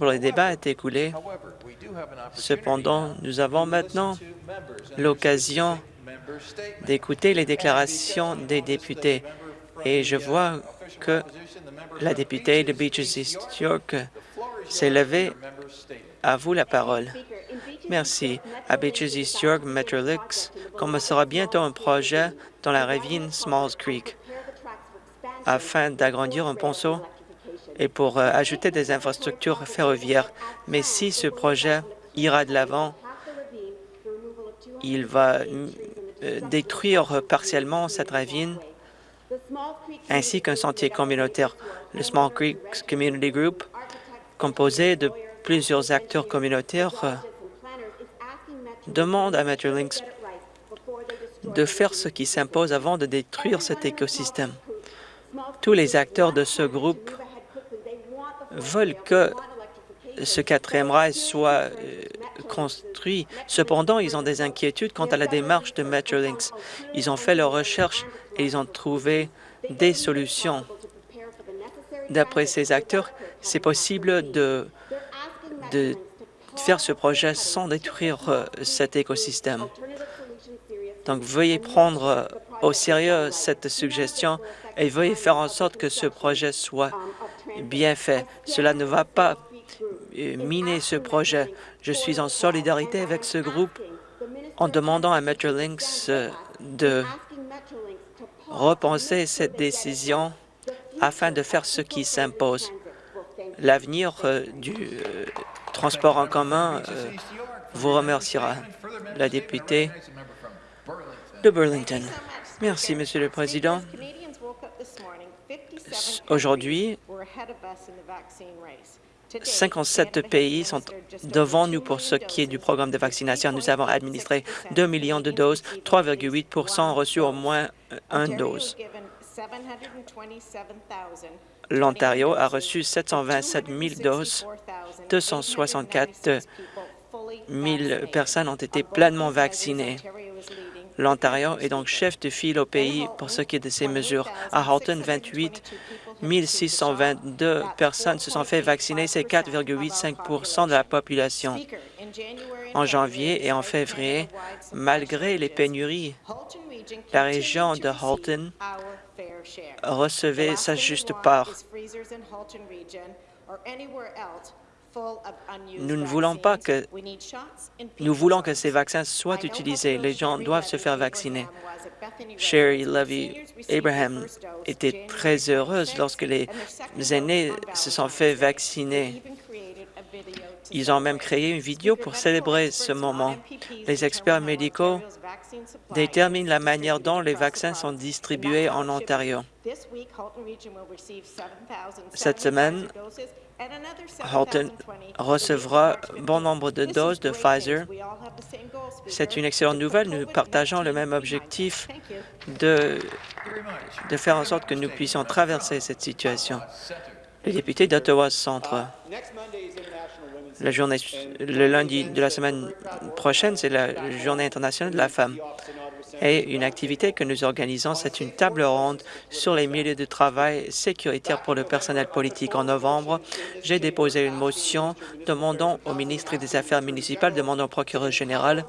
Le débat est écoulé. Cependant, nous avons maintenant l'occasion d'écouter les déclarations des députés. Et je vois que la députée de Beaches East York s'est levée. À vous la parole. Merci. À Beaches East York, Metrolix commencera bientôt un projet dans la ravine Smalls Creek afin d'agrandir un ponceau et pour euh, ajouter des infrastructures ferroviaires. Mais si ce projet ira de l'avant, il va euh, détruire partiellement cette ravine ainsi qu'un sentier communautaire. Le Small Creek Community Group, composé de plusieurs acteurs communautaires, euh, demande à Metrolinx de faire ce qui s'impose avant de détruire cet écosystème. Tous les acteurs de ce groupe veulent que ce quatrième rail soit euh, construit. Cependant, ils ont des inquiétudes quant à la démarche de Metrolinx. Ils ont fait leurs recherches et ils ont trouvé des solutions. D'après ces acteurs, c'est possible de, de faire ce projet sans détruire euh, cet écosystème. Donc, veuillez prendre euh, au sérieux cette suggestion et veuillez faire en sorte que ce projet soit bien fait. Cela ne va pas euh, miner ce projet. Je suis en solidarité avec ce groupe en demandant à Metrolinx euh, de repenser cette décision afin de faire ce qui s'impose. L'avenir euh, du transport en commun vous remerciera. La députée de Burlington. Merci, Monsieur le Président. Aujourd'hui, 57 pays sont devant nous pour ce qui est du programme de vaccination. Nous avons administré 2 millions de doses, 3,8% ont reçu au moins une dose. L'Ontario a reçu 727 000 doses, 264 000 personnes ont été pleinement vaccinées. L'Ontario est donc chef de file au pays pour ce qui est de ces mesures. À Halton, 28 622 personnes se sont fait vacciner, c'est 4,85% de la population. En janvier et en février, malgré les pénuries, la région de Halton recevait sa juste part. Nous ne voulons pas que ces vaccins soient utilisés. Les gens doivent se faire vacciner. Sherry Levy Abraham était très heureuse lorsque les aînés se sont fait vacciner. Ils ont même créé une vidéo pour célébrer ce moment. Les experts médicaux déterminent la manière dont les vaccins sont distribués en Ontario. Cette semaine, Halton recevra bon nombre de doses de Pfizer. C'est une excellente nouvelle. Nous partageons le même objectif de, de faire en sorte que nous puissions traverser cette situation. Centre. La journée, le lundi de la semaine prochaine, c'est la Journée internationale de la femme. Et une activité que nous organisons, c'est une table ronde sur les milieux de travail sécuritaires pour le personnel politique. En novembre, j'ai déposé une motion demandant au ministre des Affaires municipales, demandant au procureur général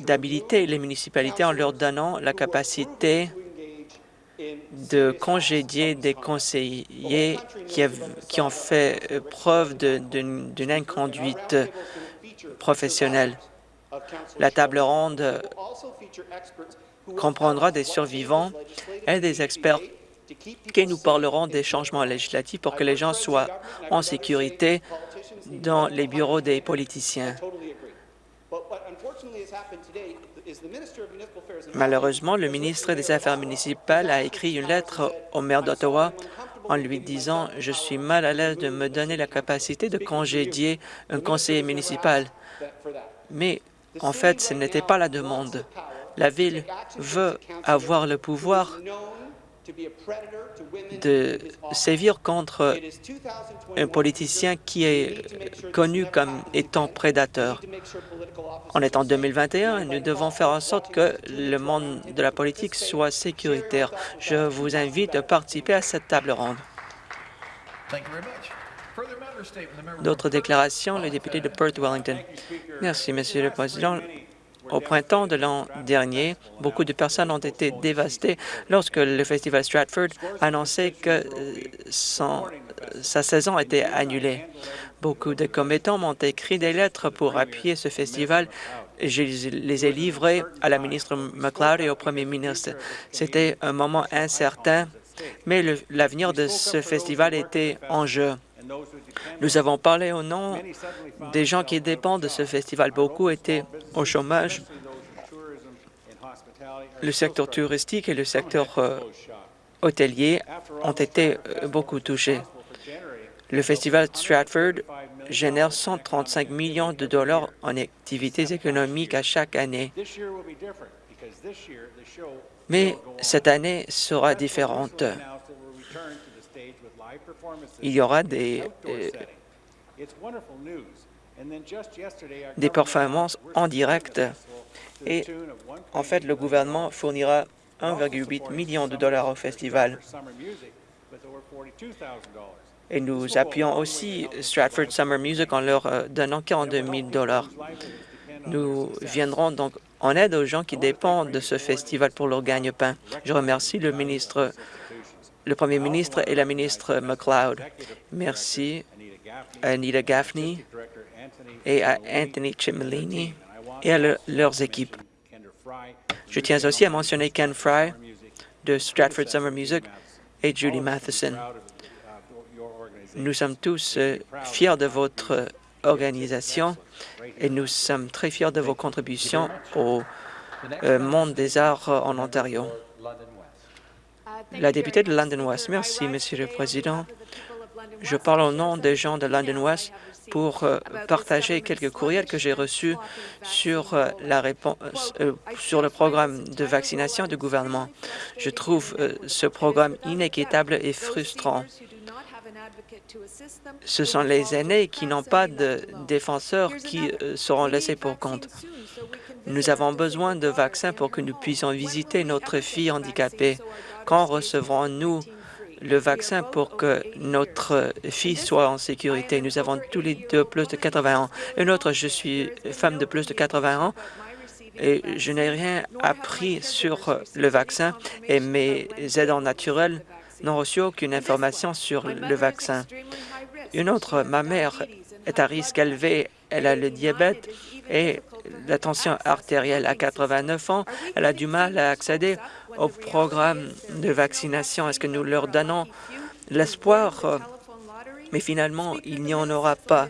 d'habiliter les municipalités en leur donnant la capacité de congédier des conseillers qui, ont fait preuve d'une inconduite professionnelle. La table ronde comprendra des survivants et des experts qui nous parleront des changements législatifs pour que les gens soient en sécurité dans les bureaux des politiciens. Malheureusement, le ministre des Affaires municipales a écrit une lettre au maire d'Ottawa en lui disant « Je suis mal à l'aise de me donner la capacité de congédier un conseiller municipal. » Mais en fait, ce n'était pas la demande. La Ville veut avoir le pouvoir de sévir contre un politicien qui est connu comme étant prédateur. En étant 2021, nous devons faire en sorte que le monde de la politique soit sécuritaire. Je vous invite à participer à cette table ronde. D'autres déclarations, le député de Perth Wellington. Merci, Monsieur le Président. Au printemps de l'an dernier, beaucoup de personnes ont été dévastées lorsque le Festival Stratford annonçait que sa saison était annulée. Beaucoup de commettants m'ont écrit des lettres pour appuyer ce festival. Je les ai livrées à la ministre McLeod et au premier ministre. C'était un moment incertain, mais l'avenir de ce festival était en jeu. Nous avons parlé au nom des gens qui dépendent de ce festival. Beaucoup étaient au chômage. Le secteur touristique et le secteur euh, hôtelier ont été euh, beaucoup touchés. Le festival Stratford génère 135 millions de dollars en activités économiques à chaque année. Mais cette année sera différente il y aura des, euh, des performances en direct et en fait, le gouvernement fournira 1,8 million de dollars au festival. Et nous appuyons aussi Stratford Summer Music en leur euh, donnant 42 000 dollars. Nous viendrons donc en aide aux gens qui dépendent de ce festival pour leur gagne-pain. Je remercie le ministre le Premier ministre et la ministre McLeod. Merci à Anita Gaffney et à Anthony Cimolini et à leurs équipes. Je tiens aussi à mentionner Ken Fry de Stratford Summer Music et Judy Matheson. Nous sommes tous euh, fiers de votre organisation et nous sommes très fiers de vos contributions au euh, monde des arts en Ontario. La députée de London West. Merci, Monsieur le Président. Je parle au nom des gens de London West pour euh, partager quelques courriels que j'ai reçus euh, euh, sur le programme de vaccination du gouvernement. Je trouve ce programme inéquitable et frustrant. Ce sont les aînés qui n'ont pas de défenseurs qui seront laissés pour compte. Nous avons besoin de vaccins pour que nous puissions visiter notre fille handicapée. Quand recevrons-nous le vaccin pour que notre fille soit en sécurité? Nous avons tous les deux plus de 80 ans. Une autre, je suis femme de plus de 80 ans et je n'ai rien appris sur le vaccin et mes aidants naturels n'ont reçu aucune information sur le vaccin. Une autre, ma mère est à risque élevé, elle a le diabète et la tension artérielle à 89 ans, elle a du mal à accéder au programme de vaccination. Est-ce que nous leur donnons l'espoir? Mais finalement, il n'y en aura pas.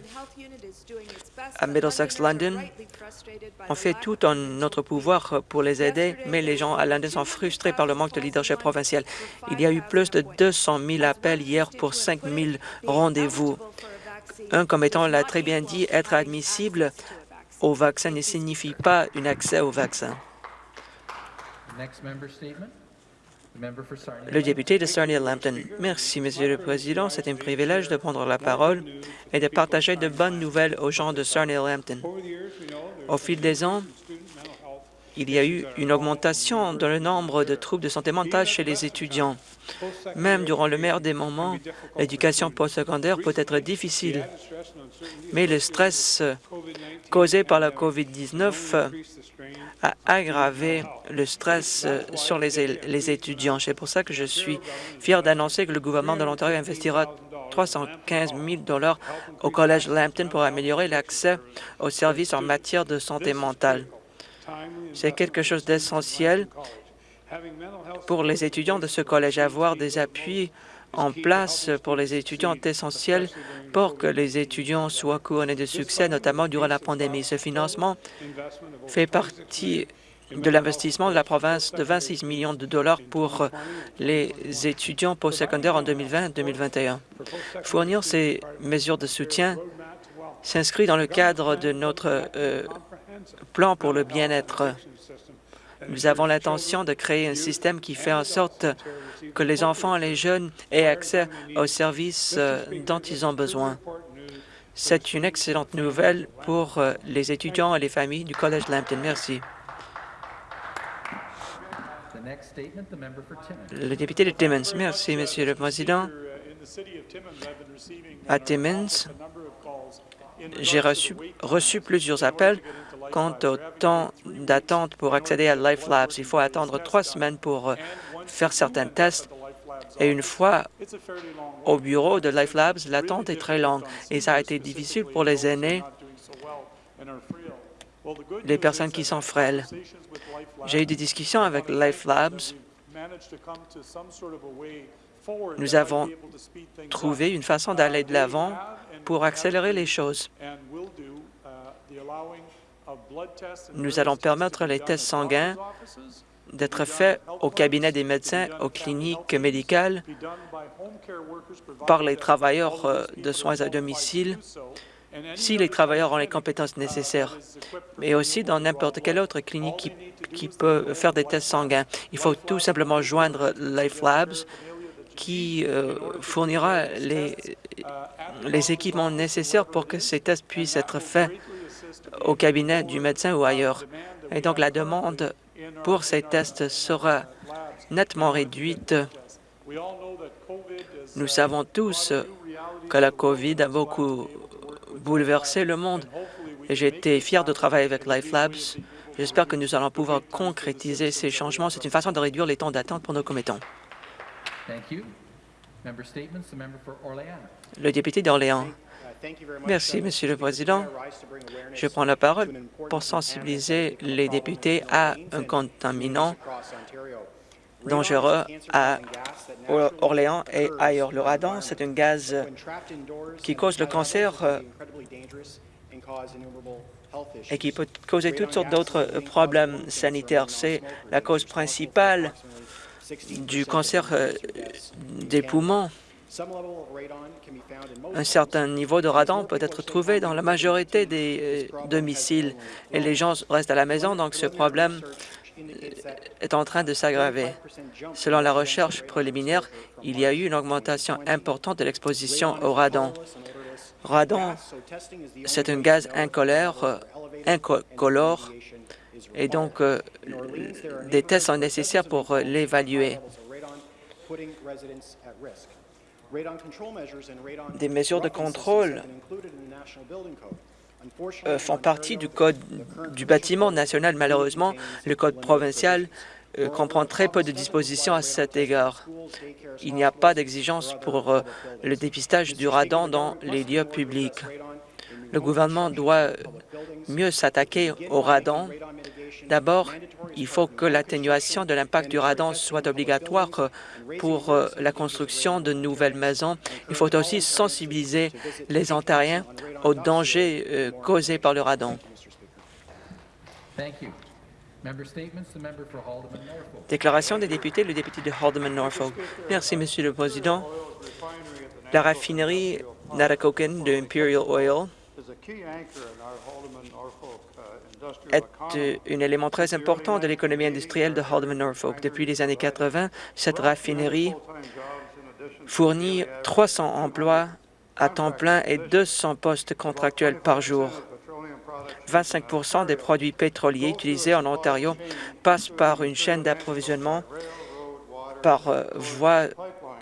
À Middlesex London, on fait tout en notre pouvoir pour les aider, mais les gens à London sont frustrés par le manque de leadership provincial. Il y a eu plus de 200 000 appels hier pour 5 000 rendez-vous. Un commettant l'a très bien dit, être admissible au vaccin ne signifie pas un accès au vaccin. Le député de Sarnia-Lambton. Merci, Monsieur le Président. C'est un privilège de prendre la parole et de partager de bonnes nouvelles aux gens de Sarnia-Lambton. Au fil des ans, il y a eu une augmentation dans le nombre de troubles de santé mentale chez les étudiants. Même durant le meilleur des moments, l'éducation postsecondaire peut être difficile, mais le stress causé par la COVID-19 a aggravé le stress sur les, étudiants. C'est pour ça que je suis fier d'annoncer que le gouvernement de l'Ontario investira 315 000 dollars au Collège Lambton pour améliorer l'accès aux services en matière de santé mentale. C'est quelque chose d'essentiel pour les étudiants de ce collège. Avoir des appuis en place pour les étudiants est essentiel pour que les étudiants soient couronnés de succès, notamment durant la pandémie. Ce financement fait partie de l'investissement de la province de 26 millions de dollars pour les étudiants postsecondaires en 2020-2021. Fournir ces mesures de soutien s'inscrit dans le cadre de notre euh, plan pour le bien-être. Nous avons l'intention de créer un système qui fait en sorte que les enfants et les jeunes aient accès aux services dont ils ont besoin. C'est une excellente nouvelle pour euh, les étudiants et les familles du Collège Lambton. Merci. Le député de Timmins. Merci, Monsieur le Président. À Timmins, j'ai reçu plusieurs appels quant au temps d'attente pour accéder à Life Labs. Il faut attendre trois semaines pour euh, faire certains tests. Et une fois au bureau de Life Labs, l'attente est très longue et ça a été difficile pour les aînés, les personnes qui sont frêles. J'ai eu des discussions avec Life Labs. Nous avons trouvé une façon d'aller de l'avant pour accélérer les choses. Nous allons permettre les tests sanguins d'être faits au cabinet des médecins, aux cliniques médicales, par les travailleurs euh, de soins à domicile, si les travailleurs ont les compétences nécessaires, mais aussi dans n'importe quelle autre clinique qui, peut faire des tests sanguins. Il faut tout simplement joindre Life Labs qui euh, fournira les, les équipements nécessaires pour que ces tests puissent être faits au cabinet du médecin ou ailleurs. Et donc, la demande pour ces tests sera nettement réduite. Nous savons tous que la COVID a beaucoup bouleversé le monde été fier de travailler avec Life Labs. J'espère que nous allons pouvoir concrétiser ces changements. C'est une façon de réduire les temps d'attente pour nos commettants. Le député d'Orléans. Merci, Monsieur le Président. Je prends la parole pour sensibiliser les députés à un contaminant dangereux à Orléans et ailleurs. Le radon, c'est un gaz qui cause le cancer euh, et qui peut causer toutes sortes d'autres problèmes sanitaires. C'est la cause principale du cancer euh, des poumons. Un certain niveau de radon peut être trouvé dans la majorité des euh, domiciles et les gens restent à la maison, donc ce problème euh, est en train de s'aggraver. Selon la recherche préliminaire, il y a eu une augmentation importante de l'exposition au radon. Radon, c'est un gaz incolore, euh, incolore et donc des tests sont nécessaires pour l'évaluer. Des mesures de contrôle euh, font partie du Code du bâtiment national. Malheureusement, le Code provincial euh, comprend très peu de dispositions à cet égard. Il n'y a pas d'exigence pour euh, le dépistage du radon dans les lieux publics. Le gouvernement doit mieux s'attaquer au radon D'abord, il faut que l'atténuation de l'impact du radon soit obligatoire pour euh, la construction de nouvelles maisons. Il faut aussi sensibiliser les Ontariens aux dangers euh, causés par le radon. Déclaration des députés, le député de Haldeman-Norfolk. Merci, Monsieur le Président. La raffinerie Narakoken de Imperial Oil est euh, un élément très important de l'économie industrielle de Haldeman Norfolk. Depuis les années 80, cette raffinerie fournit 300 emplois à temps plein et 200 postes contractuels par jour. 25% des produits pétroliers utilisés en Ontario passent par une chaîne d'approvisionnement par euh, voie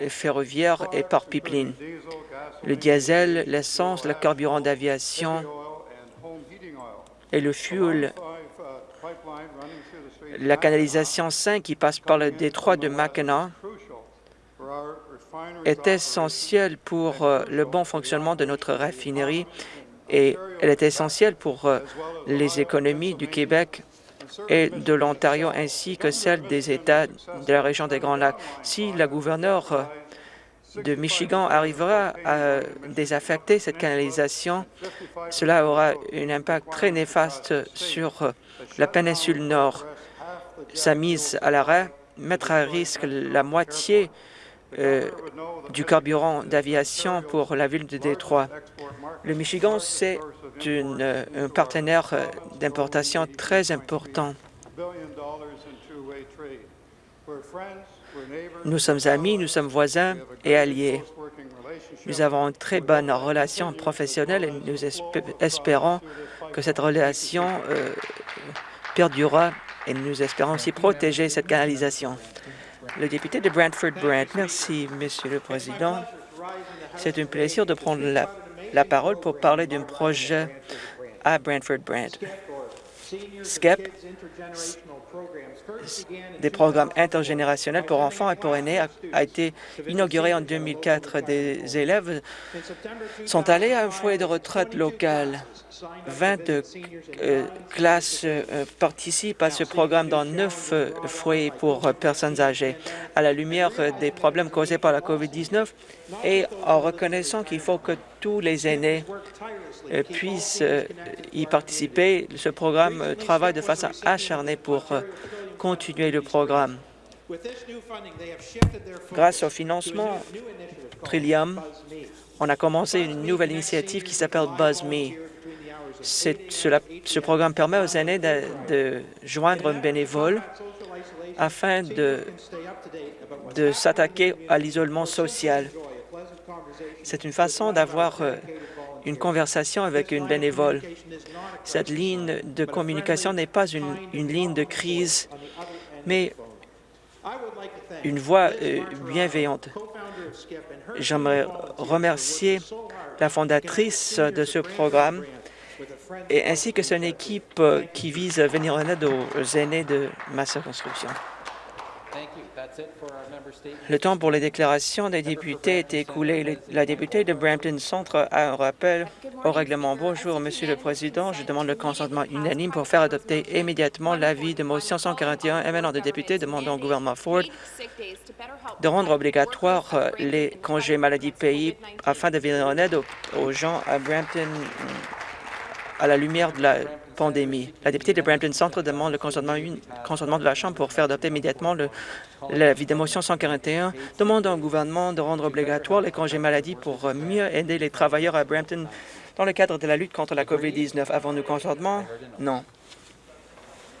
ferroviaire et par pipeline. Le diesel, l'essence, le carburant d'aviation, et le fuel. La canalisation 5 qui passe par le détroit de Mackinac est essentielle pour euh, le bon fonctionnement de notre raffinerie et elle est essentielle pour euh, les économies du Québec et de l'Ontario ainsi que celles des États de la région des Grands Lacs. Si la gouverneure euh, de Michigan arrivera à désaffecter cette canalisation, cela aura un impact très néfaste sur la péninsule Nord. Sa mise à l'arrêt mettra à risque la moitié euh, du carburant d'aviation pour la ville de Détroit. Le Michigan, c'est un partenaire d'importation très important. Nous sommes amis, nous sommes voisins et alliés. Nous avons une très bonne relation professionnelle et nous espérons que cette relation euh, perdurera et nous espérons aussi protéger cette canalisation. Le député de Brantford-Brant. Merci, Monsieur le Président. C'est un plaisir de prendre la, la parole pour parler d'un projet à Brantford Brand. SCEP, des programmes intergénérationnels pour enfants et pour aînés, a, a été inauguré en 2004. Des élèves sont allés à un foyer de retraite local. 20 euh, classes euh, participent à ce programme dans neuf euh, foyers pour personnes âgées. À la lumière des problèmes causés par la COVID-19 et en reconnaissant qu'il faut que tous les aînés euh, puissent euh, y participer, ce programme euh, travaille de façon acharnée pour continuer le programme. Grâce au financement Trillium, on a commencé une nouvelle initiative qui s'appelle BuzzMe. Cela- ce programme permet aux aînés de, joindre un bénévole afin de s'attaquer à l'isolement social. C'est une façon d'avoir euh, une conversation avec une bénévole. Cette ligne de communication n'est pas une, ligne de crise, mais une voix euh, bienveillante. J'aimerais remercier la fondatrice de ce programme et ainsi que son équipe euh, qui vise à venir en aide aux aînés de ma circonscription. Le temps pour les déclarations des députés est écoulé. La députée de Brampton Centre a un rappel au règlement. Bonjour, Monsieur le Président. Je demande le consentement unanime pour faire adopter immédiatement l'avis de motion 141 émanant des députés demandant au gouvernement Ford de rendre obligatoire euh, les congés maladie payés afin de venir en aide aux, aux gens à Brampton à la lumière de la La députée de Brampton Centre demande le consentement, de la Chambre pour faire adopter immédiatement le, l'avis de motion 141 demandant au gouvernement de rendre obligatoire les congés maladie pour mieux aider les travailleurs à Brampton dans le cadre de la lutte contre la COVID-19. Avons-nous consentement? Non.